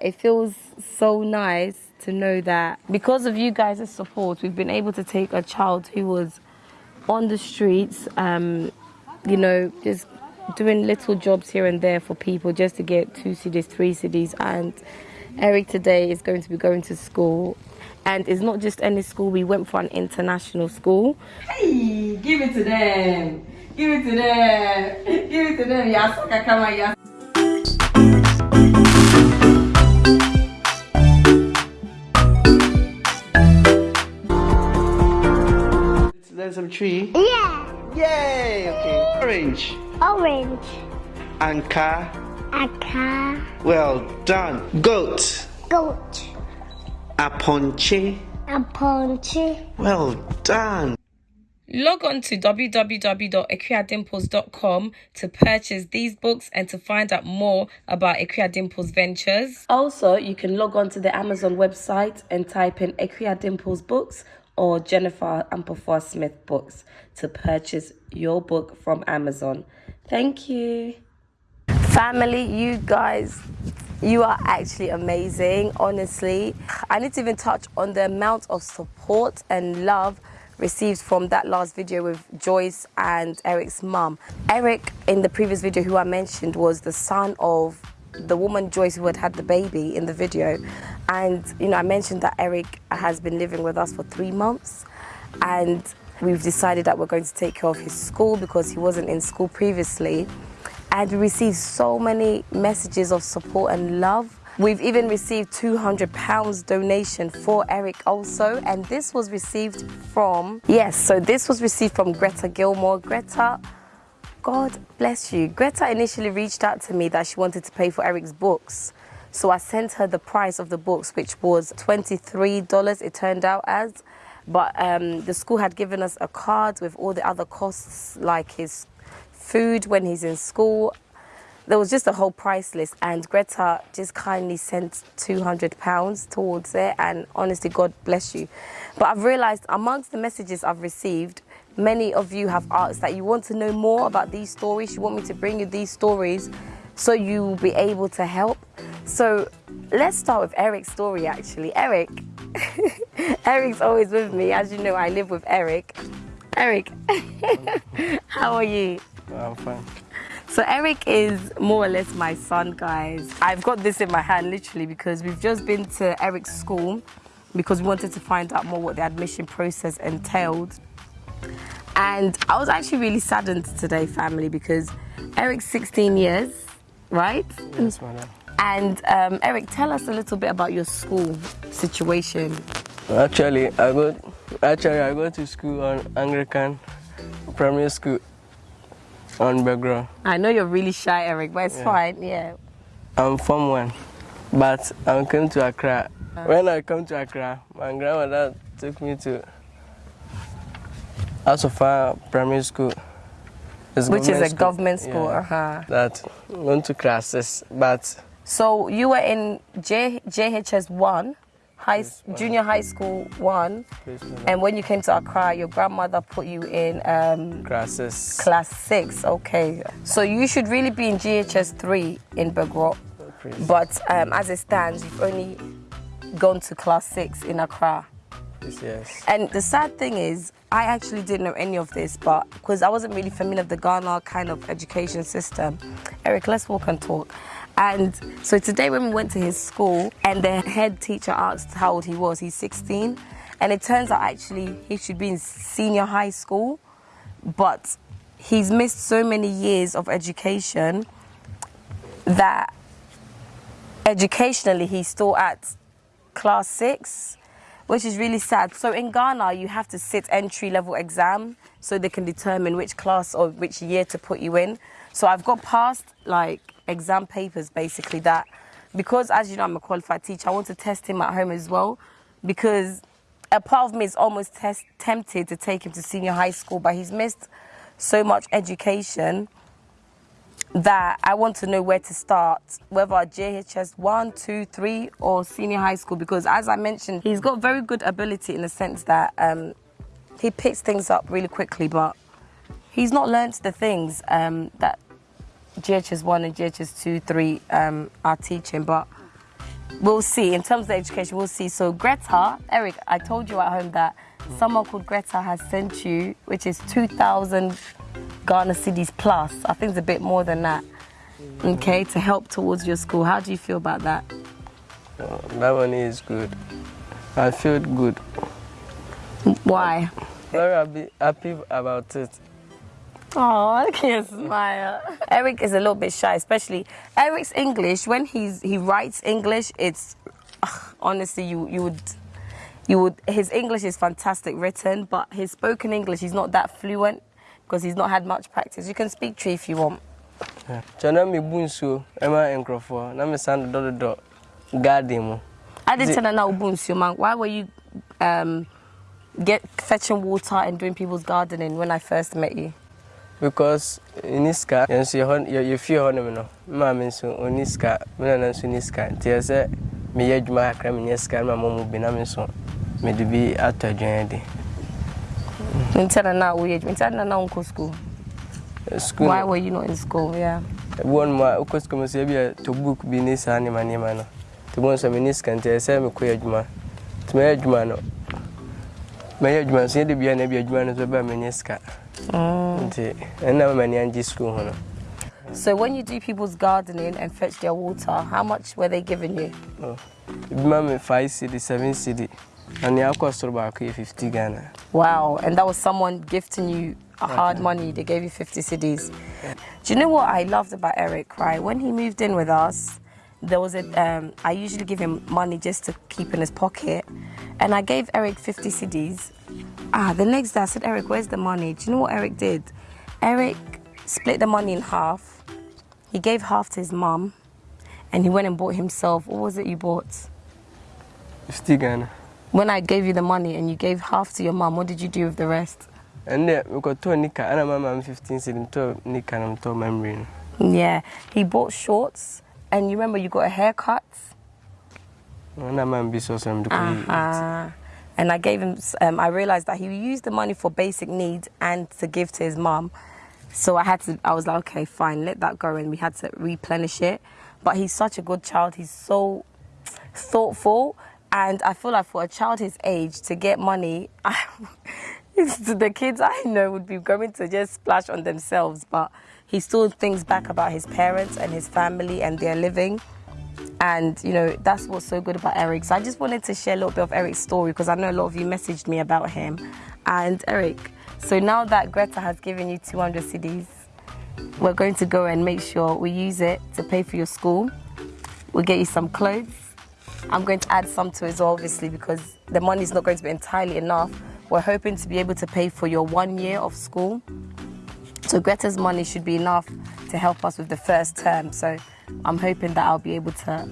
It feels so nice to know that because of you guys' support, we've been able to take a child who was on the streets, um, you know, just doing little jobs here and there for people just to get two cedis, three cedis. And Eric today is going to be going to school. And it's not just any school, we went for an international school. Hey, give it to them. Give it to them. Give it to them. Yasaka yas. Some tree. Yeah. Yay! Okay. Orange. Orange. And car. A car. Well done. Goat. Goat. A ponche. A ponche. Well done. Log on to www.equiadimples.com to purchase these books and to find out more about Equia Dimples Ventures. Also, you can log on to the Amazon website and type in Equia Dimples Books or Jennifer Ampleforth Smith Books to purchase your book from Amazon. Thank you. Family, you guys, you are actually amazing, honestly. I need to even touch on the amount of support and love received from that last video with Joyce and Eric's mum. Eric, in the previous video who I mentioned, was the son of the woman Joyce who had had the baby in the video. And, you know, I mentioned that Eric has been living with us for three months. And we've decided that we're going to take care of his school because he wasn't in school previously. And we received so many messages of support and love. We've even received 200 pounds donation for Eric also. And this was received from, yes, so this was received from Greta Gilmore. Greta, God bless you. Greta initially reached out to me that she wanted to pay for Eric's books. So I sent her the price of the books, which was $23, it turned out as. But um, the school had given us a card with all the other costs, like his food when he's in school. There was just a whole price list, and Greta just kindly sent £200 towards it. And honestly, God bless you. But I've realized amongst the messages I've received, many of you have asked that you want to know more about these stories. You want me to bring you these stories so you'll be able to help. So let's start with Eric's story actually. Eric, Eric's always with me. As you know, I live with Eric. Eric, how are you? I'm fine. So Eric is more or less my son, guys. I've got this in my hand literally because we've just been to Eric's school because we wanted to find out more what the admission process entailed. And I was actually really saddened today, family, because Eric's 16 years, right? Yes, madam. And um, Eric, tell us a little bit about your school situation. Actually, I go. Actually, I go to school on Anglican primary school on background. I know you're really shy, Eric, but it's Yeah. fine. Yeah. I'm from one, but I came to Accra. When I come to Accra, my grandmother took me to Asofa Primary School. Which is a school. government school. Yeah. Uh-huh. That went to classes, but So you were in J- JHS 1, high, junior high school 1, and when you came to Accra, your grandmother put you in um, classes. class 6. Okay. So you should really be in JHS 3 in Begro. But um, as it stands, you've only gone to class 6 in Accra. Yes. And the sad thing is, I actually didn't know any of this, but because I wasn't really familiar with the Ghana kind of education system. Eric, let's walk and talk. And so today, when we went to his school, and the head teacher asked how old he was, he's 16. And it turns out actually he should be in senior high school, but he's missed so many years of education that educationally he's still at class six, which is really sad. So in Ghana, you have to sit entry level exam so they can determine which class or which year to put you in. So I've got past like exam papers basically that because as you know I'm a qualified teacher, I want to test him at home as well because a part of me is almost tempted to take him to senior high school, but he's missed so much education that I want to know where to start, whether JHS 1, 2, 3, or senior high school, because as I mentioned, he's got very good ability in the sense that um, he picks things up really quickly, but he's not learnt the things um, that JHS 1 and JHS 2, 3 um, are teaching. But we'll see. In terms of education, we'll see. So Greta, Eric, I told you at home that someone called Greta has sent you, which is 2,000 Ghana cedis plus. I think it's a bit more than that. Okay, to help towards your school. How do you feel about that? Uh, that one is good. I feel good. Why? Very happy, about it. Oh, I can't smile. Eric is a little bit shy, especially Eric's English. When he's he writes English, it's ugh, honestly you you would you would his English is fantastic written, but his spoken English he's not that fluent because he's not had much practice. You can speak tree if you want. Chana mi na garden mu. I didn't tell now Ubunsu man. Why were you um get fetching water and doing people's gardening when I first met you? because ni sika yɛn nso yɛ hɔ yɛ yɛ fie hɔ nom no maame nso ɔni sika me nana nso ni sika nti yɛ sɛ meyɛ adwuma kakra menyɛ sika na ma mu bi na me nso mede bi atɔ adwan de Until now we until now uncle school. school Why were you not in school? Yeah. ebi wɔ nom a wokɔ sukuu mu sɛ ebi to book bi ne saa nneɛma nneɛma no mm. nti mo nso meni sika nti yɛ sɛ mekɔyɛ adwuma nti mɛyɛ adwuma no mɛyɛ adwuma nso yɛde bia na bi adwuma no nso bɛa menyɛ sika nti ɛnna ma m'ani angye school ho no So when you do people's gardening and fetch their water, how much were they giving you? ebi ma five cd seven cd na nea akɔ soro baako yɛ fifty ghana Wow, and that was someone gifting you hard money. They gave you 50 cedis. Do you know what I loved about Eric, right? When he moved in with us, there was a, um, I usually give him money just to keep in his pocket. And I gave Eric 50 cedis. Ah, the next day I said, Eric, where's the money? Do you know what Eric did? Eric split the money in half. He gave half to his mum. And he went and bought himself, what was it you bought? fifty ghana When I gave you the money and you gave half to your mum, what did you do with the rest? And we got two nika ma ma me fifteen cd metɔɔ nika na metɔɔ memory no Yeah, he bought shorts, and you remember you got a haircut. ɛna ma me bi sɛ ɔsɛ mede Uh, and I gave him. Um, I realized that he used the money for basic needs and to give to his mom. So I had to. I was like, okay, fine, let that go, and we had to replenish it. But he's such a good child. He's so thoughtful, and I feel like for a child his age to get money, it's the kids I know would be going to just splash on themselves. But he still thinks back about his parents and his family and their living. And you know that's what's so good about Eric. So I just wanted to share a little bit of Eric's story because I know a lot of you messaged me about him. And Eric, so now that Greta has given you 200 cedis, we're going to go and make sure we use it to pay for your school. We'll get you some clothes. I'm going to add some to it as well, obviously, because the money is not going to be entirely enough. We're hoping to be able to pay for your one year of school. So Greta's money should be enough to help us with the first term. So I'm hoping that I'll be able to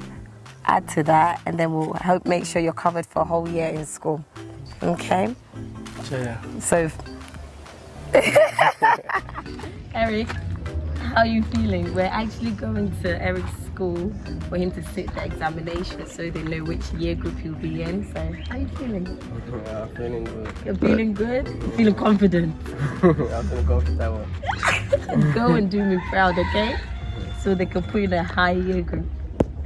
add to that, and then we'll hope make sure you're covered for a whole year in school. Okay. kyɛ So, Eric, how are you feeling? We're actually going to Eric's school for him to sit the examination so they know which year group he'll be in. So, how are you feeling? I'm feeling good You're feeling good? You're feeling confident? I'm feeling comfortable Go and do me proud, okay? So they can put in a high year group,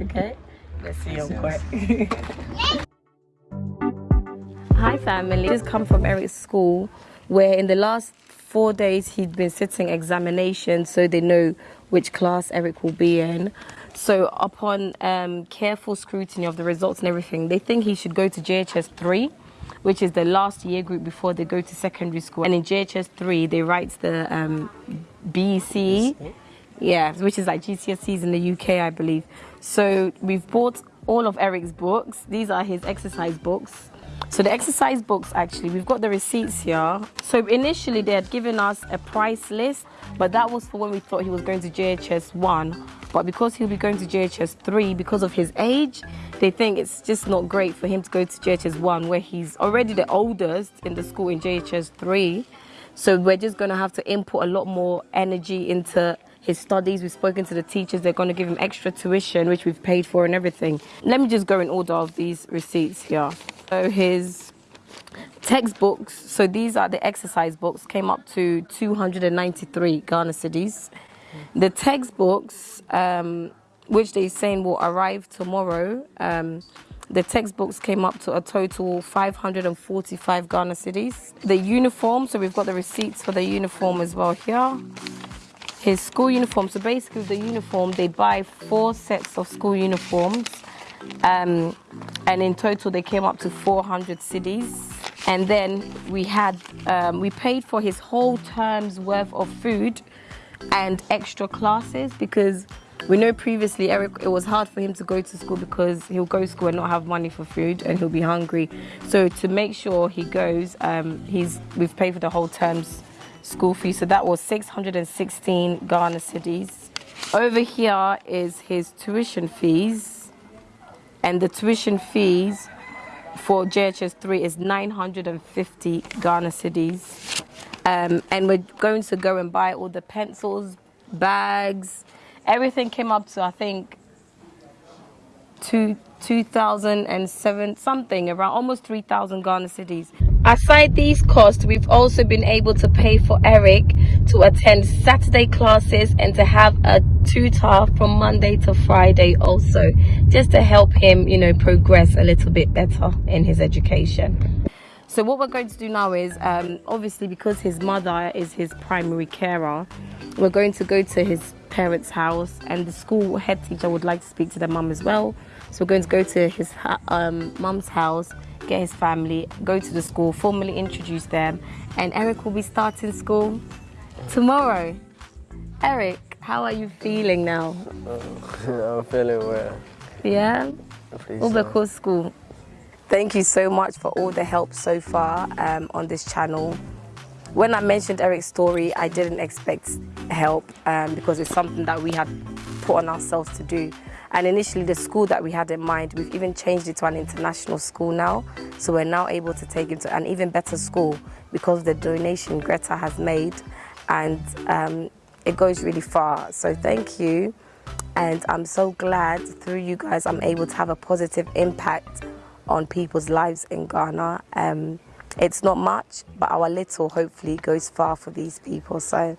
okay? Let's see your quick. Hi family, just come from Eric's school where in the last four days he'd been sitting examinations so they know which class Eric will be in. So upon um, careful scrutiny of the results and everything, they think he should go to JHS 3, which is the last year group before they go to secondary school. And in JHS 3, they write the um, BEC, yeah, which is like GCSEs in the UK, I believe. So we've bought all of Eric's books. These are his exercise books. So the exercise books, actually, we've got the receipts here. So initially they had given us a price list, but that was for when we thought he was going to JHS 1. But because he'll be going to JHS 3, because of his age, they think it's just not great for him to go to JHS 1, where he's already the oldest in the school in JHS 3. So we're just going to have to input a lot more energy into his studies. We've spoken to the teachers. They're going to give him extra tuition, which we've paid for and everything. Let me just go in order of these receipts here. So his textbooks, so these are the exercise books, came up to 293 Ghana cedis. The textbooks, um, which they're saying will arrive tomorrow. Um, the textbooks came up to a total 545 Ghana cedis. The uniform, so we've got the receipts for the uniform as well here. His school uniform, so basically the uniform, they buy four sets of school uniforms. Um, and in total they came up to 400 cedis. And then we had, um, we paid for his whole term's worth of food and extra classes because we know previously Eric it was hard for him to go to school because he'll go to school and not have money for food and he'll be hungry. So to make sure he goes, um, he's we've paid for the whole term's school fee. So that was 616 Ghana cedis. Over here is his tuition fees, and the tuition fees for JHS 3 is 950 Ghana cedis. Um, and we're going to go and buy all the pencils, bags, everything came up to I think two, 2007 something around almost 3,000 Ghana cedis. Aside these costs, we've also been able to pay for Eric to attend Saturday classes and to have a tutor from Monday to Friday also, just to help him, you know, progress a little bit better in his education. So what we're going to do now is, um, obviously because his mother is his primary carer, we're going to go to his parents' house and the school head teacher would like to speak to their mum as well. So we're going to go to his um, mum's house, get his family, go to the school, formally introduce them, and Eric will be starting school tomorrow. Eric, how are you feeling now? I'm feeling well. Yeah? Please, Ubeko School. Thank you so much for all the help so far um, on this channel. When I mentioned Eric's story, I didn't expect help um, because it's something that we had put on ourselves to do. And initially, the school that we had in mind, we've even changed it to an international school now. So we're now able to take him to an even better school because of the donation Greta has made. And um, it goes really far. So thank you. And I'm so glad through you guys, I'm able to have a positive impact on people's lives in Ghana. Um, it's not much, but our little hopefully goes far for these people. So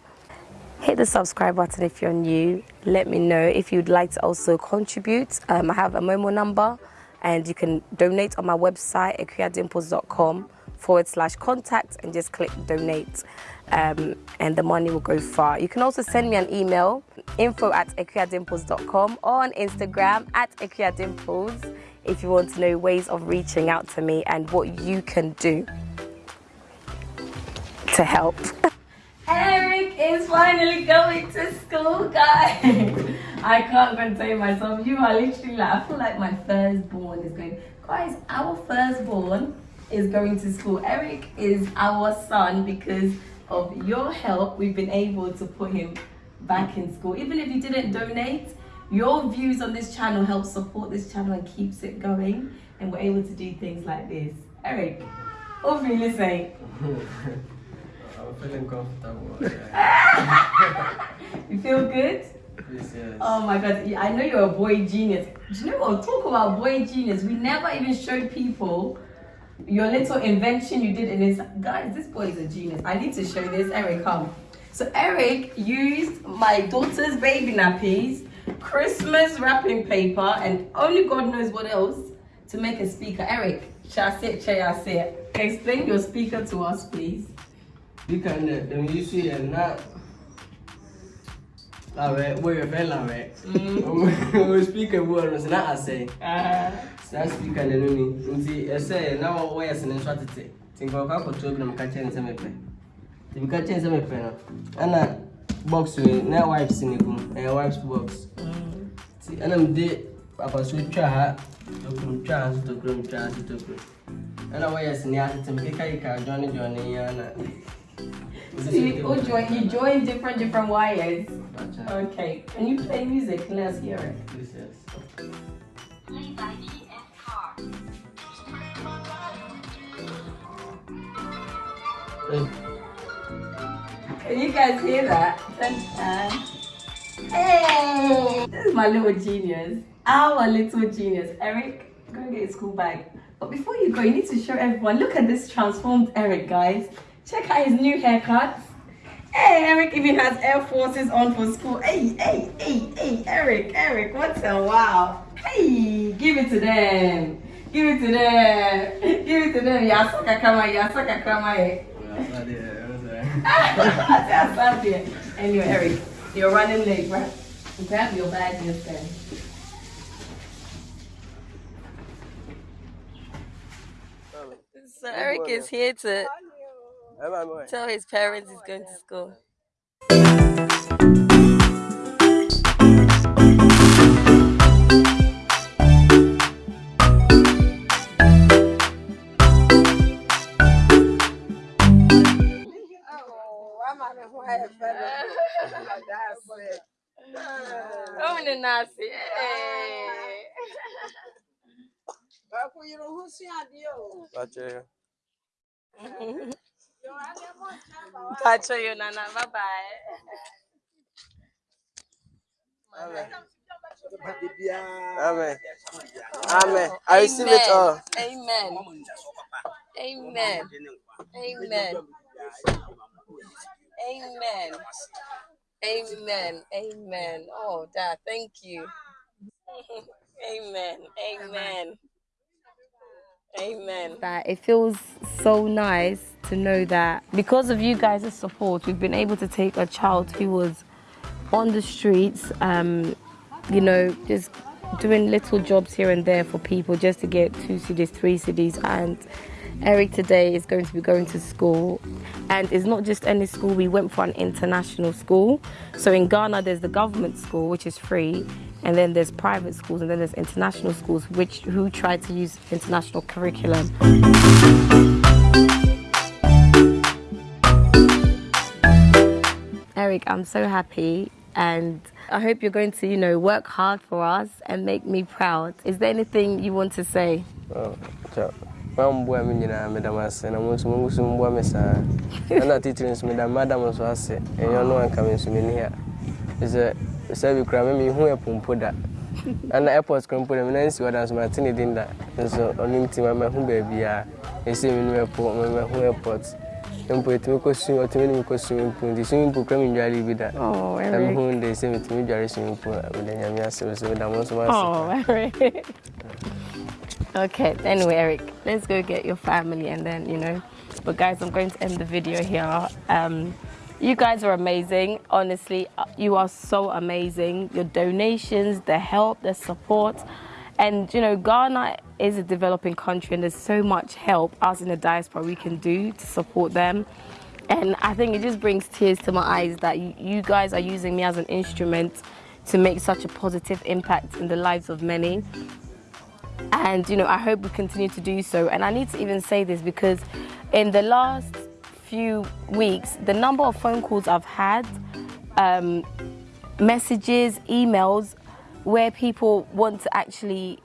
hit the subscribe button if you're new. Let me know if you'd like to also contribute. Um, I have a Momo number and you can donate on my website, ekuyadimples.com forward slash contact and just click donate um, and the money will go far. You can also send me an email, info at ekuyadimples.com or on Instagram at ekuyadimples if you want to know ways of reaching out to me and what you can do to help. Eric is finally going to school, guys. I can't contain myself. You are literally like, I feel like my firstborn is going. Guys, our firstborn is going to school. Eric is our son because of your help. We've been able to put him back in school. Even if you didn't donate, your views on this channel help support this channel and keeps it going. And we're able to do things like this. Eric, what are you saying? I'm feeling comfortable. you feel good? Yes, yes. Oh my god, I know you're a boy genius. Do you know what? Talk about boy genius. We never even showed people your little invention you did in this. Guys, this boy is a genius. I need to show this. Eric, come. So Eric used my daughter's baby nappies Christmas wrapping paper, and only God knows what else to make a speaker. Eric, Chase, Chase, explain your speaker to us, please. Speaker, uh, them you see, and that. Lawe, where you fell, Lawe. Mm. Speaker, word was not I say. Saa speaker na nuni nti ɛsɛ na wɔyɛ sene nso atete nti nkɔkɔ akɔto bi na meka kyerɛ ne sɛ mepɛ nti meka kyerɛ ne sɛ mepɛ no ɛna box wei na wipes ne gu ɛyɛ wipes box nti ɛna mede apaso twa ha tokuro twa ha nso tokuro twa ha nso tokuro ɛna wɔyɛ sene atete mekekakeka adwɔne dwɔne yi ana See, you, join, you join different different wires. Okay. Can you play music? Let's hear it. Yes, yes. Can you guys hear that? Hey! This is my little genius. Our little genius. Eric, go and get your school bag. But before you go, you need to show everyone. Look at this transformed Eric, guys. Check out his new haircut. Hey, Eric even has Air Forces on for school. Hey, hey, hey, hey, Eric, Eric, what a wow. Hey, give it to them. Give it to them. Give it to them. Yasaka kama, yasaka kama. Anyway, Eric, you're running late, right? Grab your bag this time. So Eric is here to tell his parents he's going to school. Nasi. Hey. Pacho, Pacho, you nana. Bye bye. Amen. Amen. I receive it all. Amen. Amen. Amen. Amen. Amen. Amen. Oh, Dad, thank you. Amen. Amen. Amen. That it feels so nice to know that because of you guys' support, we've been able to take a child who was on the streets, um, you know, just doing little jobs here and there for people just to get two cedis, three cedis, and Eric today is going to be going to school, and it's not just any school. We went for an international school. So in Ghana, there's the government school, which is free, and then there's private schools, and then there's international schools, which who try to use international curriculum. Eric, I'm so happy and I hope you're going to, you know, work hard for us and make me proud. Is there anything you want to say? Oh. Mamboa me nyinaa meda m ase na mo nso mo nso mboa me saa ɛna titiri nso meda madam nso ase ɛnyɛ ɔno anka me nso m'ani a sɛ sɛ bi kora me mehu ɛpo mpo da ɛna airport mpo da mena nsi hɔ da nso mate ne din da nso ɔno nti ma mahu baabiaa ɛsɛ menim ɛpo mahu airport mpo ɛtumi kɔ swim ɔtumi ne mekɔ swimming pool nti swimming pool kora mendware bi da na mehu de sɛ metumi dware swimming pool meda nyame ase so meda mo nso ase Okay, anyway, Eric, let's go get your family and then, you know. But guys, I'm going to end the video here. Um, you guys are amazing. Honestly, uh, you are so amazing. Your donations, the help, the support. And, you know, Ghana is a developing country and there's so much help us in the diaspora we can do to support them. And I think it just brings tears to my eyes that you, you guys are using me as an instrument to make such a positive impact in the lives of many and you know I hope we continue to do so. And I need to even say this because in the last few weeks the number of phone calls I've had um, messages emails where people want to actually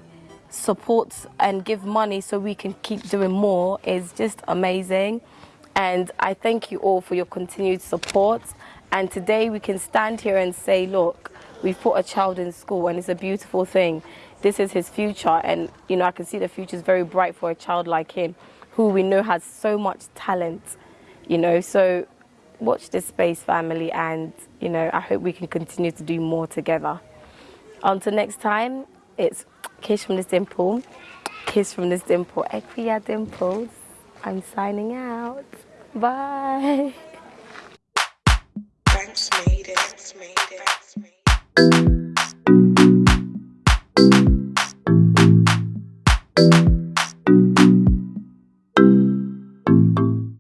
support and give money so we can keep doing more is just amazing. And I thank you all for your continued support. And today we can stand here and say look we've put a child in school and it's a beautiful thing this is his future. And you know I can see the future is very bright for a child like him who we know has so much talent you know. So watch this space family. And you know I hope we can continue to do more together. Until next time it's kiss from this dimple kiss from this dimple Equia Dimples. I'm signing out. Bye